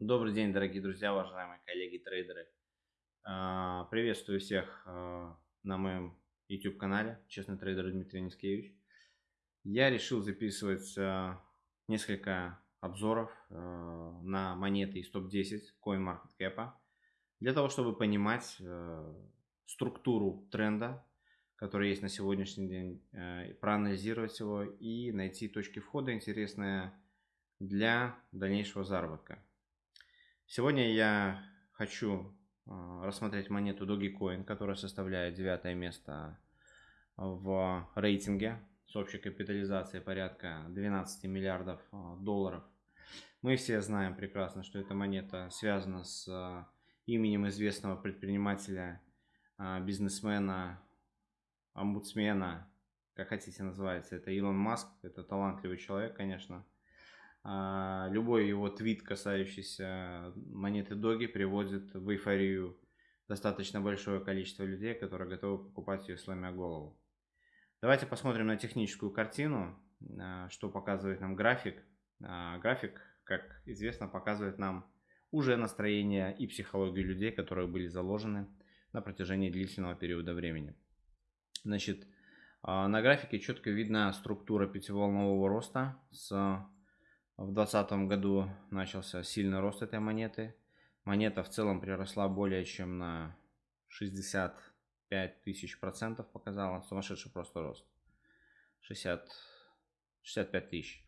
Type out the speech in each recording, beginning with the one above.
Добрый день, дорогие друзья, уважаемые коллеги-трейдеры. А, приветствую всех а, на моем YouTube-канале «Честный трейдер Дмитрий Нискевич». Я решил записывать а, несколько обзоров на монеты из топ-10 CoinMarketCap для того, чтобы понимать структуру тренда, который есть на сегодняшний день, проанализировать его и найти точки входа интересные для дальнейшего заработка. Сегодня я хочу а, рассмотреть монету Dogecoin, которая составляет девятое место в рейтинге с общей капитализацией порядка 12 миллиардов а, долларов. Мы все знаем прекрасно, что эта монета связана с а, именем известного предпринимателя, бизнесмена, омбудсмена, как хотите называется, это Илон Маск, это талантливый человек, конечно. А, любой его твит, касающийся монеты Доги, приводит в эйфорию достаточно большое количество людей, которые готовы покупать ее сломя голову. Давайте посмотрим на техническую картину, а, что показывает нам график. А, график, как известно, показывает нам уже настроение и психологию людей, которые были заложены на протяжении длительного периода времени. Значит, на графике четко видна структура пятиволнового роста с в 2020 году начался сильный рост этой монеты. Монета в целом приросла более чем на 65 тысяч процентов показала. Сумасшедший просто рост. 60, 65 тысяч.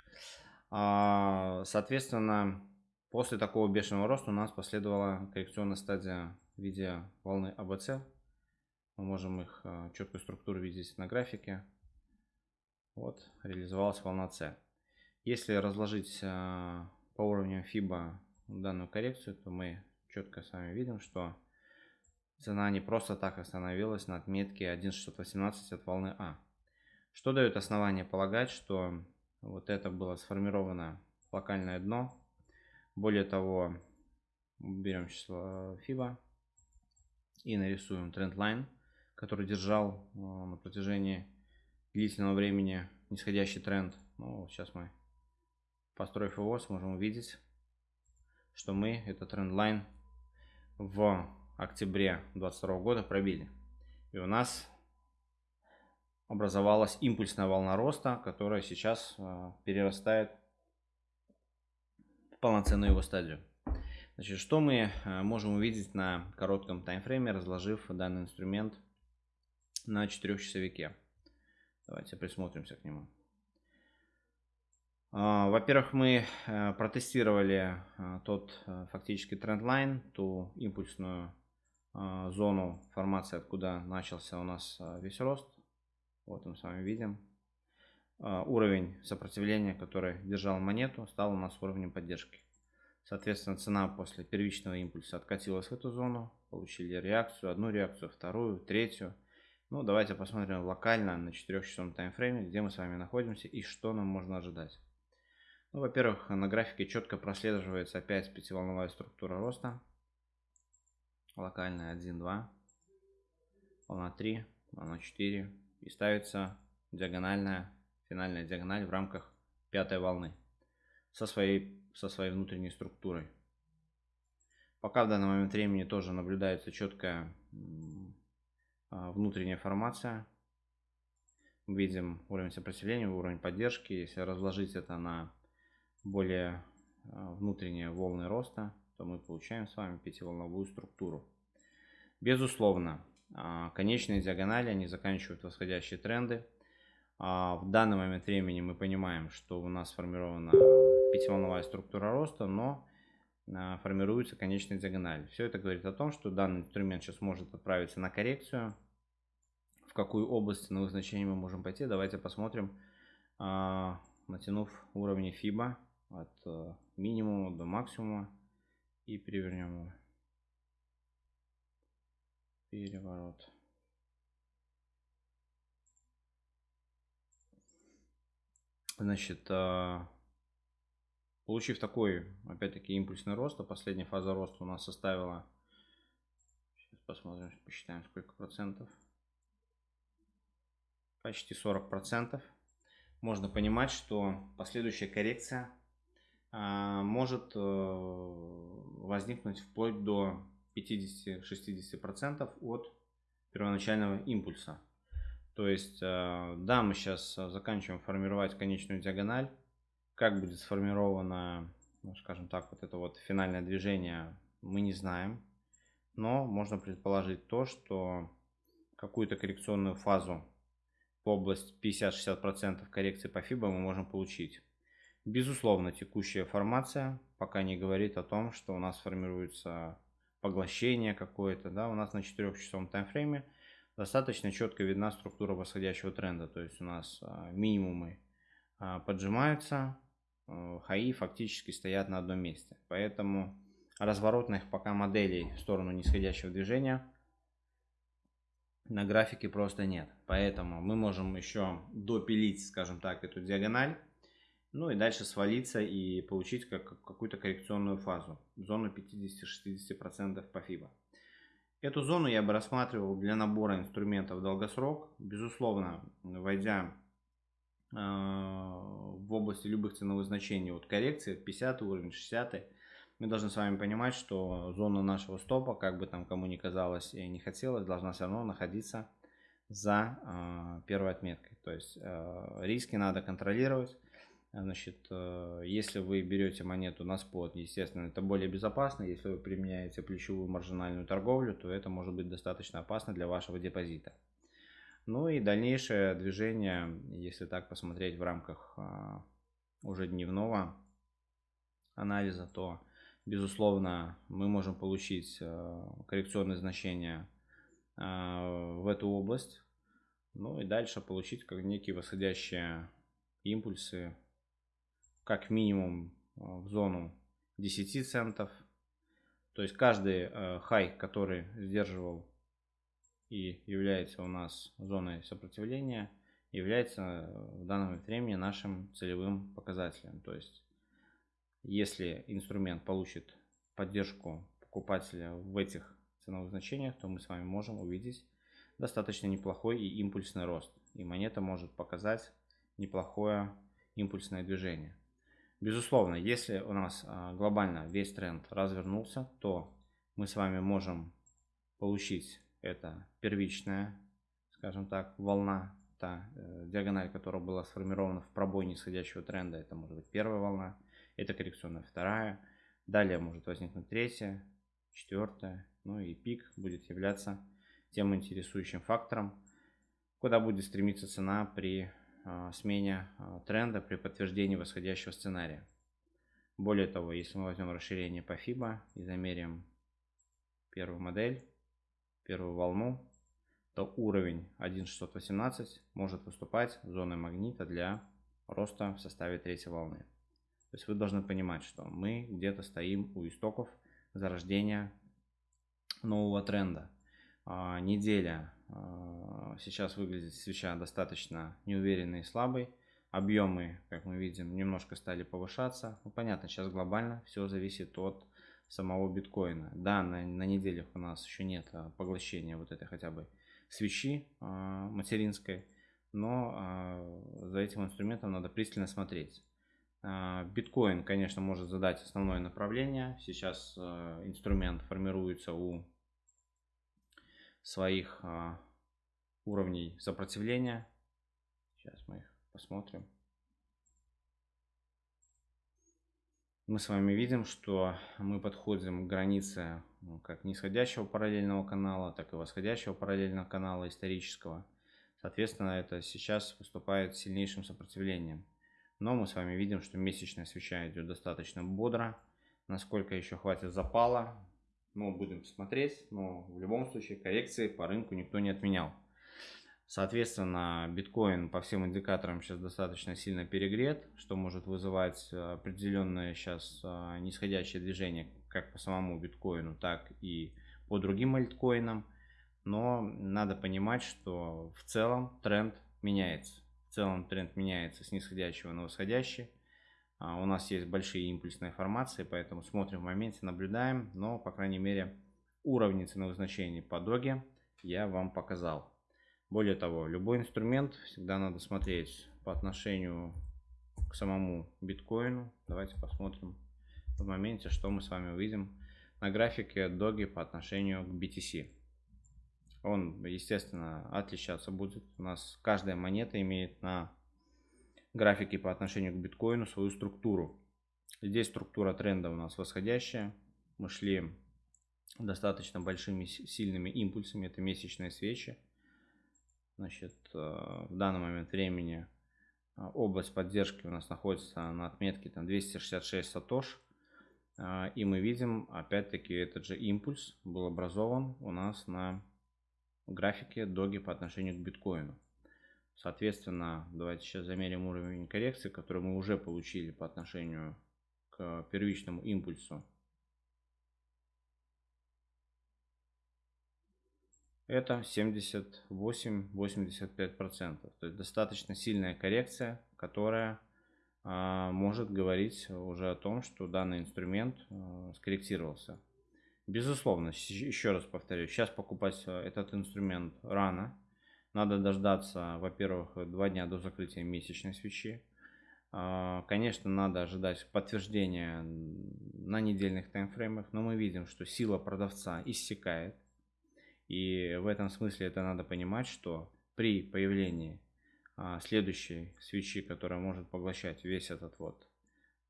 А, соответственно, после такого бешеного роста у нас последовала коррекционная стадия в виде волны АБЦ. Мы можем их а, четкую структуру видеть на графике. Вот, реализовалась волна С. Если разложить а, по уровню FIBA данную коррекцию, то мы четко с вами видим, что цена не просто так остановилась на отметке 1.618 от волны А. Что дает основание полагать, что вот это было сформировано локальное дно. Более того, берем число FIBA и нарисуем трендлайн, который держал а, на протяжении длительного времени нисходящий тренд. Ну, сейчас мы Построив его, сможем увидеть, что мы этот трендлайн в октябре 2022 года пробили. И у нас образовалась импульсная волна роста, которая сейчас э, перерастает в полноценную его стадию. Значит, что мы э, можем увидеть на коротком таймфрейме, разложив данный инструмент на 4 часовике? Давайте присмотримся к нему. А, во-первых, мы э, протестировали э, тот э, фактически трендлайн, ту импульсную зону формации, откуда начался у нас весь рост. Вот мы с вами видим. Уровень сопротивления, который держал монету, стал у нас уровнем поддержки. Соответственно, цена после первичного импульса откатилась в эту зону. Получили реакцию, одну реакцию, вторую, третью. Ну, давайте посмотрим локально на 4-часовом таймфрейме, где мы с вами находимся и что нам можно ожидать. Ну, во-первых, на графике четко прослеживается опять пятиволновая структура роста. Локальная 1, 2, волна 3, волна 4. И ставится диагональная, финальная диагональ в рамках пятой волны со своей, со своей внутренней структурой. Пока в данный момент времени тоже наблюдается четкая а, внутренняя формация. Видим уровень сопротивления, уровень поддержки. Если разложить это на более а, внутренние волны роста, то мы получаем с вами пятиволновую структуру. Безусловно, а, конечные диагонали, они заканчивают восходящие тренды. А, в данный момент времени мы понимаем, что у нас сформирована пятиволновая структура роста, но формируется конечная диагональ. Все это говорит о том, что данный инструмент сейчас может отправиться на коррекцию. В какую область ценовых значений мы можем пойти, давайте посмотрим, натянув уровни FIBA от э, минимума до максимума и перевернем его. Переворот. Значит, э, получив такой, опять-таки, импульсный рост, а последняя фаза роста у нас составила, сейчас посмотрим, посчитаем, сколько процентов, почти 40 процентов. Можно понимать, что последующая коррекция может э, возникнуть вплоть до 50-60% от первоначального импульса. То есть, э, да, мы сейчас заканчиваем формировать конечную диагональ. Как будет сформировано, ну, скажем так, вот это вот финальное движение, мы не знаем. Но можно предположить то, что какую-то коррекционную фазу по области 50-60% коррекции по FIBA мы можем получить. Безусловно, текущая формация пока не говорит о том, что у нас формируется поглощение какое-то. Да? У нас на 4-часовом таймфрейме достаточно четко видна структура восходящего тренда. То есть у нас а, минимумы а, поджимаются, а, хаи фактически стоят на одном месте. Поэтому разворотных пока моделей в сторону нисходящего движения на графике просто нет. Поэтому мы можем еще допилить, скажем так, эту диагональ ну и дальше свалиться и получить как, какую-то коррекционную фазу, зону 50-60% по FIBA. Эту зону я бы рассматривал для набора инструментов долгосрок. Безусловно, войдя э, в области любых ценовых значений от коррекции, 50 уровень, 60 мы должны с вами понимать, что зона нашего стопа, как бы там кому ни казалось и не хотелось, должна все равно находиться за э, первой отметкой. То есть э, риски надо контролировать. Значит, э, если вы берете монету на спот, естественно, это более безопасно. Если вы применяете плечевую маржинальную торговлю, то это может быть достаточно опасно для вашего депозита. Ну и дальнейшее движение, если так посмотреть в рамках а, уже дневного анализа, то, безусловно, мы можем получить э, коррекционные значения э, в эту область. Ну и дальше получить как некие восходящие импульсы как минимум э, в зону 10 центов. То есть каждый э, хай, который сдерживал и является у нас зоной сопротивления, является э, в данном времени нашим целевым показателем. То есть если инструмент получит поддержку покупателя в этих ценовых значениях, то мы с вами можем увидеть достаточно неплохой и импульсный рост. И монета может показать неплохое импульсное движение. Безусловно, если у нас а, глобально весь тренд развернулся, то мы с вами можем получить это первичная, скажем так, волна, та э, диагональ, которая была сформирована в пробой нисходящего тренда, это может быть первая волна, это коррекционная вторая, далее может возникнуть третья, четвертая, ну и пик будет являться тем интересующим фактором, куда будет стремиться цена при смене а, тренда при подтверждении восходящего сценария. Более того, если мы возьмем расширение по FIBA и замерим первую модель, первую волну, то уровень 1.618 может выступать зоной магнита для роста в составе третьей волны. То есть вы должны понимать, что мы где-то стоим у истоков зарождения нового тренда. А, неделя а, сейчас выглядит свеча достаточно неуверенной и слабой. Объемы, как мы видим, немножко стали повышаться. Ну, понятно, сейчас глобально все зависит от самого биткоина. Да, на, на неделях у нас еще нет а, поглощения вот этой хотя бы свечи а, материнской, но за этим инструментом надо пристально смотреть. Биткоин, конечно, может задать основное направление. Сейчас инструмент формируется у своих а, уровней сопротивления. Сейчас мы их посмотрим. Мы с вами видим, что мы подходим к границе ну, как нисходящего параллельного канала, так и восходящего параллельного канала исторического. Соответственно, это сейчас выступает сильнейшим сопротивлением. Но мы с вами видим, что месячная свеча идет достаточно бодро. Насколько еще хватит запала, ну, будем смотреть, но в любом случае коррекции по рынку никто не отменял. Соответственно, биткоин по всем индикаторам сейчас достаточно сильно перегрет, что может вызывать определенное сейчас а, нисходящее движение как по самому биткоину, так и по другим альткоинам. Но надо понимать, что в целом тренд меняется. В целом тренд меняется с нисходящего на восходящий. А, у нас есть большие импульсные формации, поэтому смотрим в моменте, наблюдаем. Но, по крайней мере, уровни ценовых значений по доге я вам показал. Более того, любой инструмент всегда надо смотреть по отношению к самому биткоину. Давайте посмотрим в моменте, что мы с вами увидим на графике Доги по отношению к BTC. Он, естественно, отличаться будет. У нас каждая монета имеет на графике по отношению к биткоину свою структуру. Здесь структура тренда у нас восходящая. Мы шли достаточно большими сильными импульсами. Это месячные свечи. Значит, э, в данный момент времени э, область поддержки у нас находится на отметке там 266 сатош. Э, и мы видим, опять-таки, этот же импульс был образован у нас на графике доги по отношению к биткоину. Соответственно, давайте сейчас замерим уровень коррекции, который мы уже получили по отношению к первичному импульсу это 78-85%. То есть достаточно сильная коррекция, которая а, может говорить уже о том, что данный инструмент а, скорректировался. Безусловно, еще раз повторю, сейчас покупать а, этот инструмент рано. Надо дождаться, во-первых, два дня до закрытия месячной свечи. А, конечно, надо ожидать подтверждения на недельных таймфреймах, но мы видим, что сила продавца иссякает. И в этом смысле это надо понимать, что при появлении а, следующей свечи, которая может поглощать весь этот вот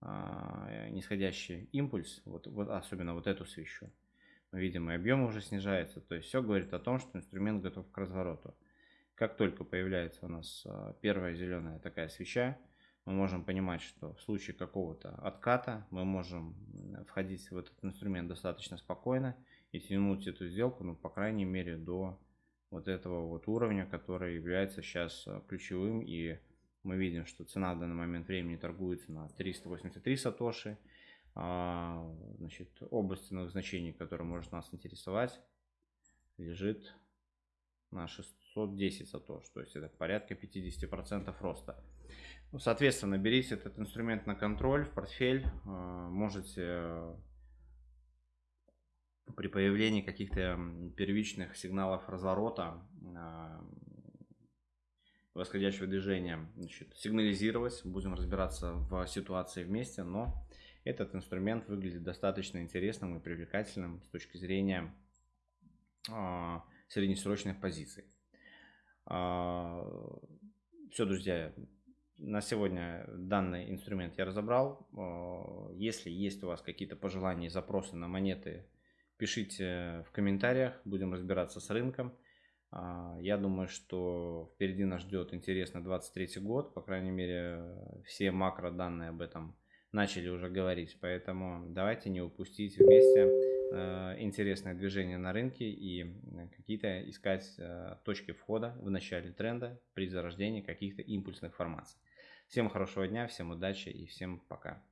а, нисходящий импульс, вот, вот особенно вот эту свечу, мы видим, и объем уже снижается. То есть все говорит о том, что инструмент готов к развороту. Как только появляется у нас а, первая зеленая такая свеча, мы можем понимать, что в случае какого-то отката мы можем входить в этот инструмент достаточно спокойно и тянуть эту сделку, ну, по крайней мере, до вот этого вот уровня, который является сейчас э, ключевым. И мы видим, что цена в данный момент времени торгуется на 383 сатоши. А, значит, область ценовых значений, которая может нас интересовать, лежит на 610 сатош. То есть это порядка 50% роста. Ну, соответственно, берите этот инструмент на контроль, в портфель. А, можете при появлении каких-то первичных сигналов разворота а, восходящего движения значит, сигнализировать. Будем разбираться в ситуации вместе, но этот инструмент выглядит достаточно интересным и привлекательным с точки зрения э, среднесрочных позиций. Э, все, друзья, на сегодня данный инструмент я разобрал. Если есть у вас какие-то пожелания и запросы на монеты Пишите в комментариях, будем разбираться с рынком. А, я думаю, что впереди нас ждет интересно 23 год, по крайней мере, все макро данные об этом начали уже говорить, поэтому давайте не упустить вместе интересное движение на рынке и какие-то искать э, точки входа в начале тренда при зарождении каких-то импульсных формаций. Всем хорошего дня, всем удачи и всем пока.